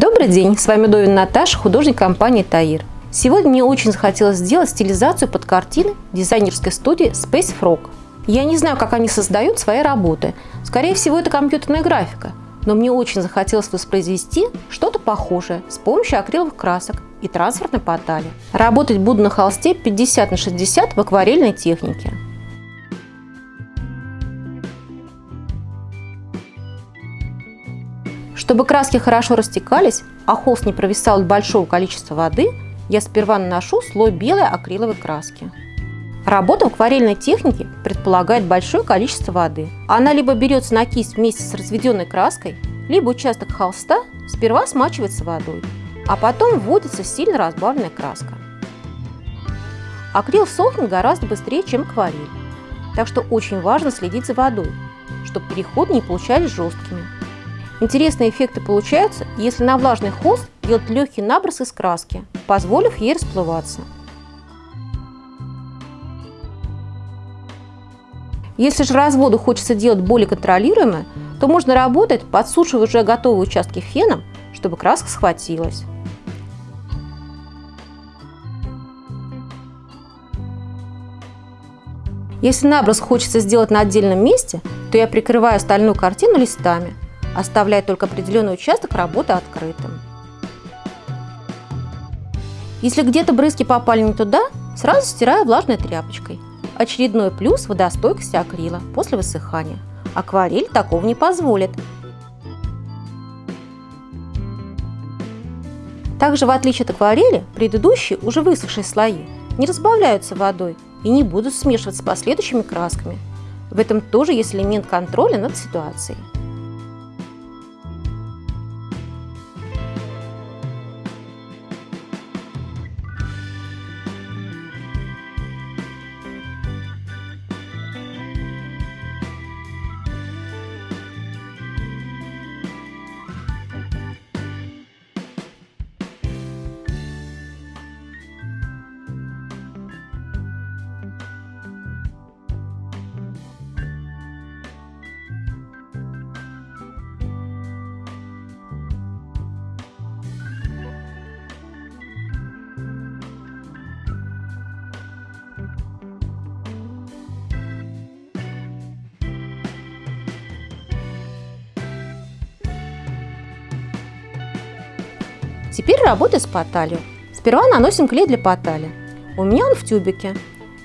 Добрый день, с вами Довин Наташа, художник компании Таир. Сегодня мне очень захотелось сделать стилизацию под картины дизайнерской студии Space Frog. Я не знаю, как они создают свои работы. Скорее всего, это компьютерная графика. Но мне очень захотелось воспроизвести что-то похожее с помощью акриловых красок и трансферной патали. Работать буду на холсте 50 на 60 в акварельной технике. Чтобы краски хорошо растекались, а холст не провисал от большого количества воды, я сперва наношу слой белой акриловой краски. Работа в акварельной технике предполагает большое количество воды. Она либо берется на кисть вместе с разведенной краской, либо участок холста сперва смачивается водой, а потом вводится сильно разбавленная краска. Акрил сохнет гораздо быстрее, чем акварель, так что очень важно следить за водой, чтобы переходы не получались жесткими. Интересные эффекты получаются, если на влажный холст делать легкий наброс из краски, позволив ей расплываться. Если же разводу хочется делать более контролируемо, то можно работать, подсушивая уже готовые участки феном, чтобы краска схватилась. Если наброс хочется сделать на отдельном месте, то я прикрываю остальную картину листами – оставляя только определенный участок работы открытым. Если где-то брызги попали не туда, сразу стираю влажной тряпочкой. Очередной плюс – водостойкость акрила после высыхания. Акварель такого не позволит. Также, в отличие от акварели, предыдущие, уже высохшие слои не разбавляются водой и не будут смешиваться с последующими красками. В этом тоже есть элемент контроля над ситуацией. Теперь работаем с поталью. Сперва наносим клей для потали. У меня он в тюбике.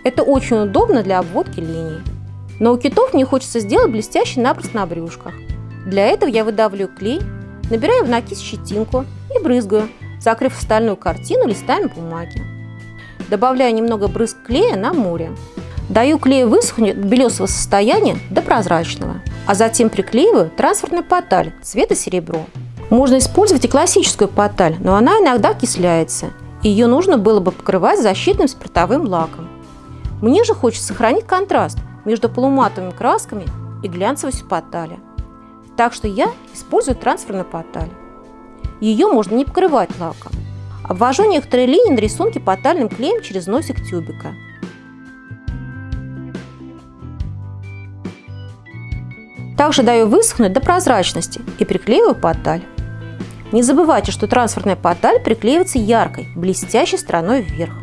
Это очень удобно для обводки линий. Но у китов мне хочется сделать блестящий наброс на брюшках. Для этого я выдавливаю клей, набираю в накис щетинку и брызгаю, закрыв остальную картину листами бумаги. Добавляю немного брызг клея на море. Даю клею высохнуть от белесого состояния до прозрачного, а затем приклеиваю трансферную поталь цвета серебро. Можно использовать и классическую поталь, но она иногда окисляется. Ее нужно было бы покрывать защитным спиртовым лаком. Мне же хочется сохранить контраст между полуматовыми красками и глянцевостью потали. Так что я использую трансферную поталь. Ее можно не покрывать лаком. Обвожу некоторые линии на рисунке потальным клеем через носик тюбика. Также даю высохнуть до прозрачности и приклеиваю поталь. Не забывайте, что трансферная поталь приклеивается яркой, блестящей стороной вверх.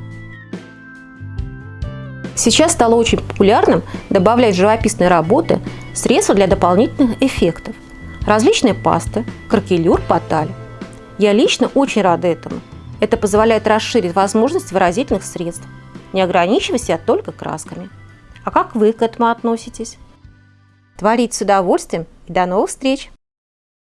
Сейчас стало очень популярным добавлять в живописные работы средства для дополнительных эффектов. Различные пасты, кракелюр, поталь. Я лично очень рада этому. Это позволяет расширить возможность выразительных средств, не ограничивая себя только красками. А как вы к этому относитесь? Творите с удовольствием и до новых встреч!